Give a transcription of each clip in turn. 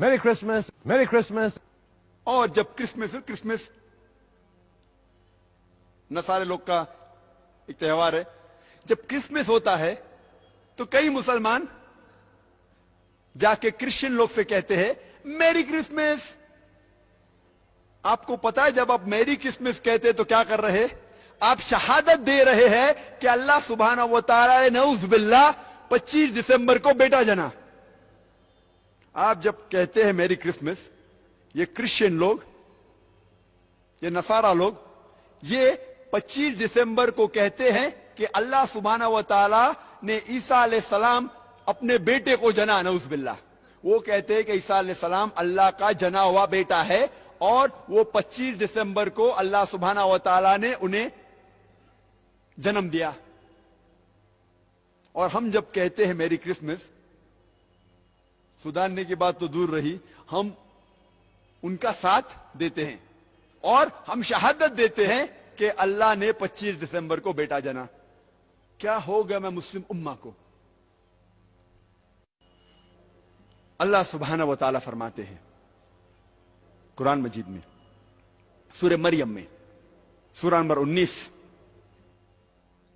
Merry Christmas, Merry Christmas. اور جب Christmas Christmas نصارے لوگ کا ایک تہوار ہے جب کرسمس ہوتا ہے تو کئی مسلمان جا کے کرسچن لوگ سے کہتے ہیں میری کرسمس آپ کو پتا ہے جب آپ میری کرسمس کہتے تو کیا کر رہے آپ شہادت دے رہے ہیں کہ اللہ سبحانہ و تعالی نعوذ باللہ پچیس دسمبر کو بیٹا جنا۔ آپ جب کہتے ہیں میری کرسمس، یہ کرسچن لوگ، یہ نصارہ لوگ، یہ پچیس دسمبر کو کہتے ہیں کہ اللہ سبحانہ و تعالی نے عیسیٰ علیہ السلام اپنے بیٹے کو جنا، نعوذ باللہ۔ وہ کہتے ہیں کہ عیسیٰ علیہ السلام اللہ کا جنا ہوا بیٹا ہے اور وہ پچیس دسمبر کو اللہ سبحانہ و تعالی نے انہیں جنم دیا۔ اور ہم جب کہتے ہیں میری کرسمس سدھارنے کی بات تو دور رہی، ہم ان کا ساتھ دیتے ہیں۔ اور ہم شہادت دیتے ہیں کہ اللہ نے پچیس دسمبر کو بیٹا جنا کیا ہو گیا میں مسلم اما کو؟ اللہ سبحانہ و تعالی فرماتے ہیں، قرآن مجید میں، سورہ مریم میں، سورہ نمبر انیس،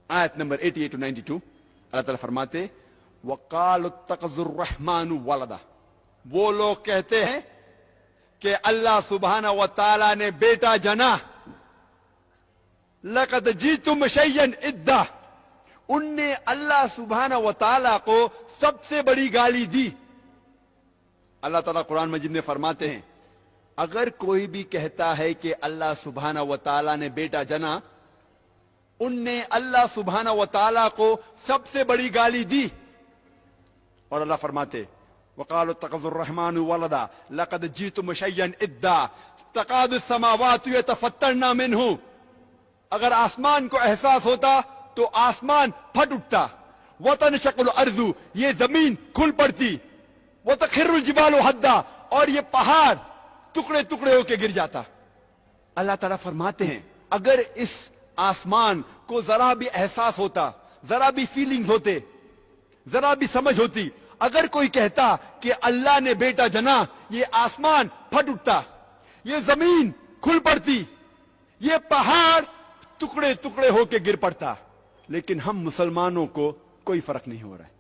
آیت number eighty eight ninety two, Allah تعالیٰ فرماتے وقال اتقذ الرحمن ولدا۔ وہ لوگ کہتے ہیں کہ اللہ سبحانہ و تعالی نے بیٹا جنا۔ لقد جیتم شیئن ادا۔ ان نے اللہ سبحانہ و تعالی کو سب سے بڑی گالی دی۔ اللہ تعالیٰ قرآن مجید میں فرماتے ہیں، اگر کوئی بھی کہتا ہے کہ اللہ سبحانہ و تعالی نے بیٹا جنا، ان نے اللہ سبحانہ و تعالی کو سب سے بڑی گالی دی۔ اور اللہ فرماتے وقالوا اتخذ الرحمن ولدا، لقد جئتم شيئا ادا، تقاد السماوات يتفطرن منه اگر آسمان کو احساس ہوتا تو آسمان پھٹ اٹھتا۔ وتنشق الارض یہ زمین کھل پڑتی۔ وتخر الجبال حدا، اور یہ پہاڑ ٹکڑے ٹکڑے ہو کے گر جاتا۔ اللہ تعالیٰ فرماتے ہیں، اگر اس آسمان کو ذرا بھی احساس ہوتا، ذرا بھی فیلنگز ہوتے، ذرا بھی سمجھ ہوتی اگر کوئی کہتا کہ اللہ نے بیٹا جنا، یہ آسمان پھٹ اٹھتا، یہ زمین کھل پڑتی، یہ پہاڑ ٹکڑے ٹکڑے ہو کے گر پڑتا، لیکن ہم مسلمانوں کو کوئی فرق نہیں ہو رہا ہے۔